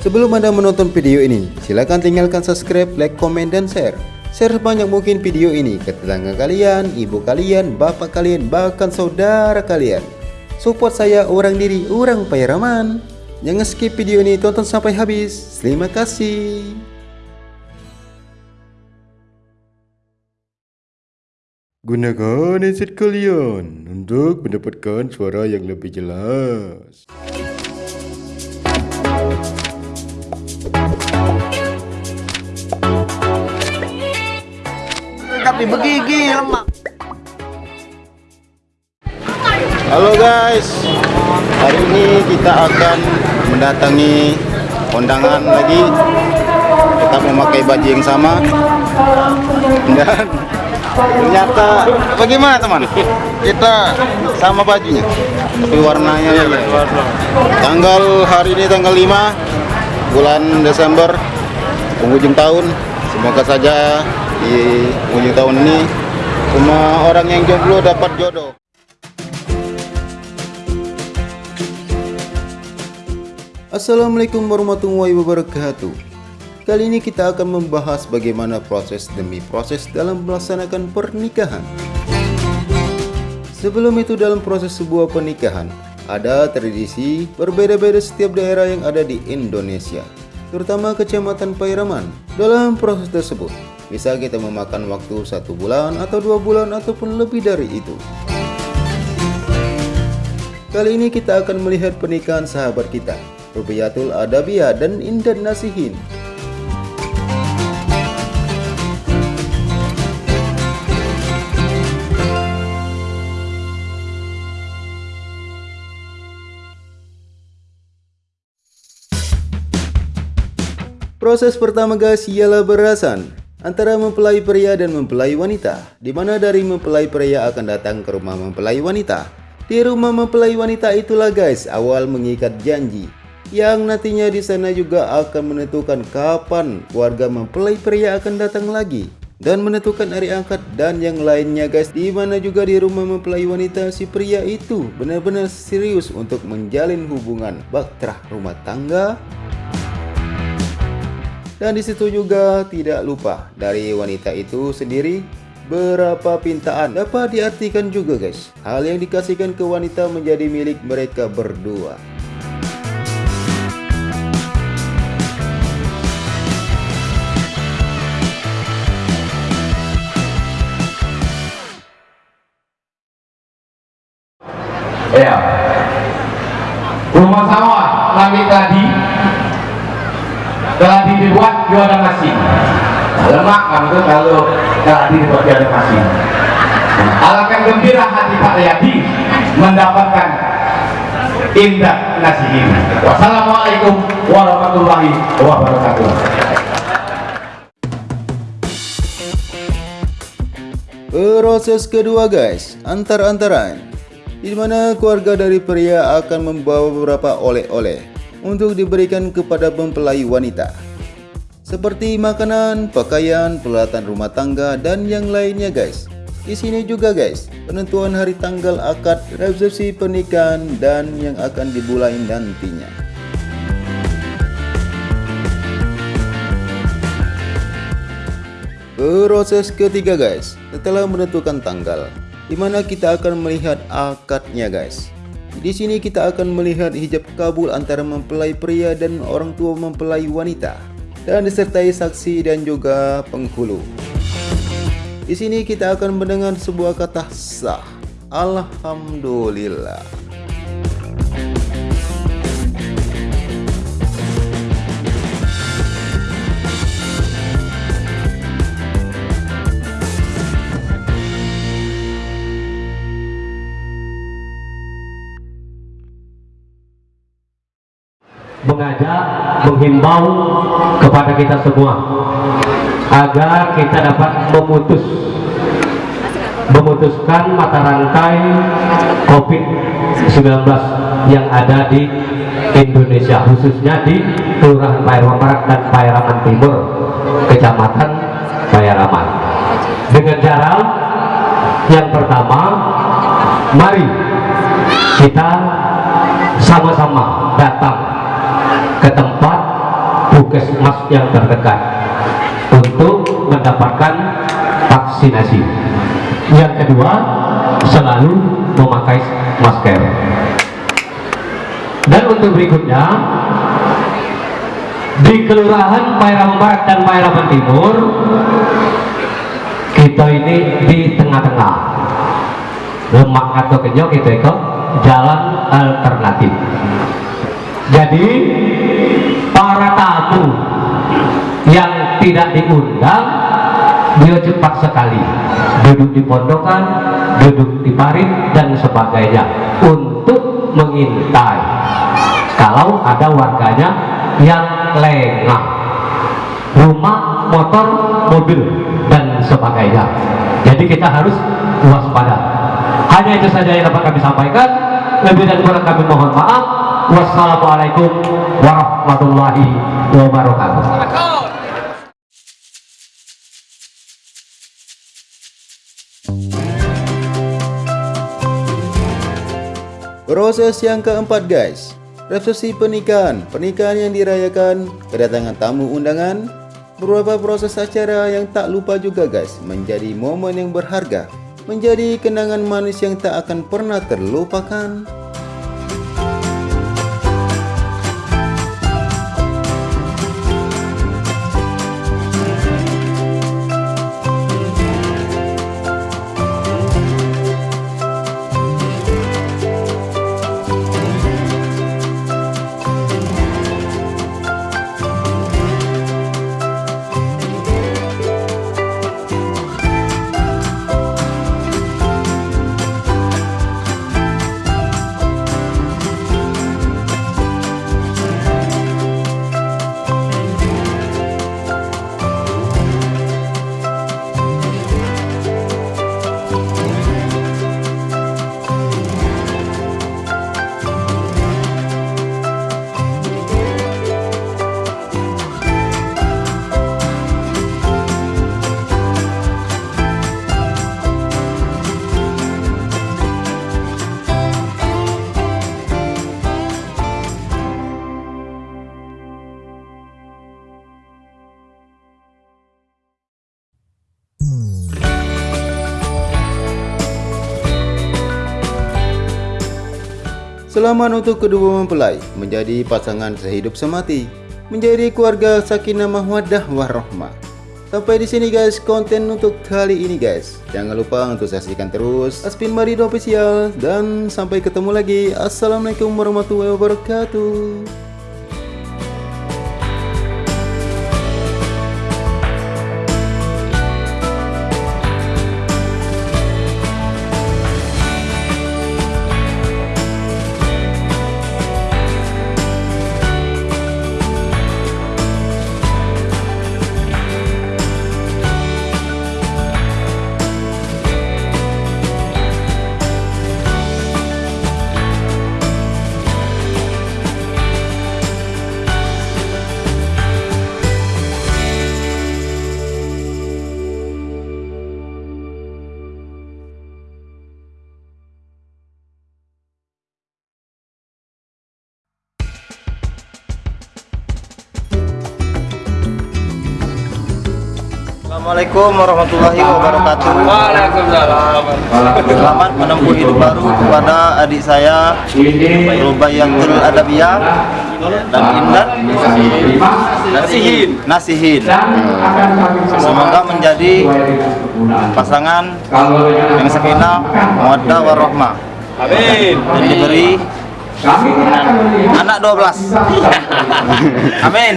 Sebelum Anda menonton video ini, silakan tinggalkan subscribe, like, komen, dan share. Share sebanyak mungkin video ini ke tetangga kalian, ibu kalian, bapak kalian, bahkan saudara kalian. Support saya orang diri, orang Pairaman. Jangan skip video ini, tonton sampai habis. Terima kasih. Gunakan headset kalian untuk mendapatkan suara yang lebih jelas. Tapi begigi lemak Halo guys, hari ini kita akan mendatangi kondangan lagi. Kita memakai baju yang sama dan ternyata bagaimana teman? Kita sama bajunya, tapi warnanya ya. Tanggal hari ini tanggal 5 bulan Desember penghujung tahun. Semoga saja di penghujung tahun ini semua orang yang jomblo dapat jodoh. Assalamualaikum warahmatullahi wabarakatuh. Kali ini kita akan membahas bagaimana proses demi proses dalam melaksanakan pernikahan. Sebelum itu dalam proses sebuah pernikahan Ada tradisi berbeda-beda setiap daerah yang ada di Indonesia Terutama kecamatan Pairaman Dalam proses tersebut Bisa kita memakan waktu satu bulan atau dua bulan ataupun lebih dari itu Kali ini kita akan melihat pernikahan sahabat kita Rubiyatul Adabiyah dan Indan Nasihin. Proses pertama guys ialah berasan antara mempelai pria dan mempelai wanita. Di mana dari mempelai pria akan datang ke rumah mempelai wanita? Di rumah mempelai wanita itulah guys awal mengikat janji. Yang nantinya di sana juga akan menentukan kapan keluarga mempelai pria akan datang lagi. Dan menentukan hari angkat dan yang lainnya guys. Di mana juga di rumah mempelai wanita si pria itu benar-benar serius untuk menjalin hubungan baktera rumah tangga dan di situ juga tidak lupa dari wanita itu sendiri berapa pintaan dapat diartikan juga guys hal yang dikasihkan ke wanita menjadi milik mereka berdua Ya. Rumah sawah tadi dibuat jualan nasi. Lemak kamu kalau tadi dibuat jualan nasi. Alangkah gembira hati Pak Yadi mendapatkan indah nasi ini. Wassalamualaikum warahmatullahi wabarakatuh. Proses kedua guys, antar-antaran di mana keluarga dari pria akan membawa beberapa oleh-oleh untuk diberikan kepada mempelai wanita seperti makanan, pakaian, peralatan rumah tangga dan yang lainnya guys. Di sini juga guys, penentuan hari tanggal akad resepsi pernikahan dan yang akan dibulain nantinya. Proses ketiga guys, setelah menentukan tanggal, di mana kita akan melihat akadnya guys. Di sini kita akan melihat hijab kabul antara mempelai pria dan orang tua mempelai wanita dan disertai saksi dan juga penghulu. Di sini kita akan mendengar sebuah kata sah. Alhamdulillah. Menghimbau kepada kita semua agar kita dapat memutus memutuskan mata rantai COVID-19 yang ada di Indonesia khususnya di Kelurahan Pairaman Barat dan Pairaman Timur Kecamatan Pairaman dengan cara yang pertama mari kita sama-sama datang ke tempat puskesmas yang terdekat untuk mendapatkan vaksinasi. Yang kedua, selalu memakai masker. Dan untuk berikutnya, di Kelurahan Pairaman Barat dan Pairaman Timur, kita ini di tengah-tengah. Lemak atau kenyok itu itu jalan alternatif. Jadi tamu yang tidak diundang dia cepat sekali. Duduk di pondokan, duduk di parit dan sebagainya. Untuk mengintai. Kalau ada warganya yang lengah. Rumah, motor, mobil dan sebagainya. Jadi kita harus waspada. Hanya itu saja yang dapat kami sampaikan. Lebih dan kurang kami mohon maaf. Wassalamualaikum warahmatullahi wabarakatuh. Proses yang keempat guys. Resepsi pernikahan. Pernikahan yang dirayakan Kedatangan tamu undangan Beberapa proses acara yang tak lupa juga guys Menjadi momen yang berharga Menjadi kenangan manis yang tak akan pernah terlupakan Selamat untuk kedua mempelai menjadi pasangan sehidup semati, menjadi keluarga sakinah mawaddah warahmah. Sampai di sini guys konten untuk kali ini guys. Jangan lupa untuk saksikan terus Aspin Marido Official dan sampai ketemu lagi. Assalamualaikum warahmatullahi wabarakatuh. Assalamualaikum warahmatullahi wabarakatuh. Waalaikumsalam. Selamat menempuh hidup baru kepada adik saya Rubayatul Adabiyah dan Indah Nasihin. Nasihin. Semoga menjadi pasangan yang sakinah, mawaddah warahmah Amin. dan diberi anak 12. Amin.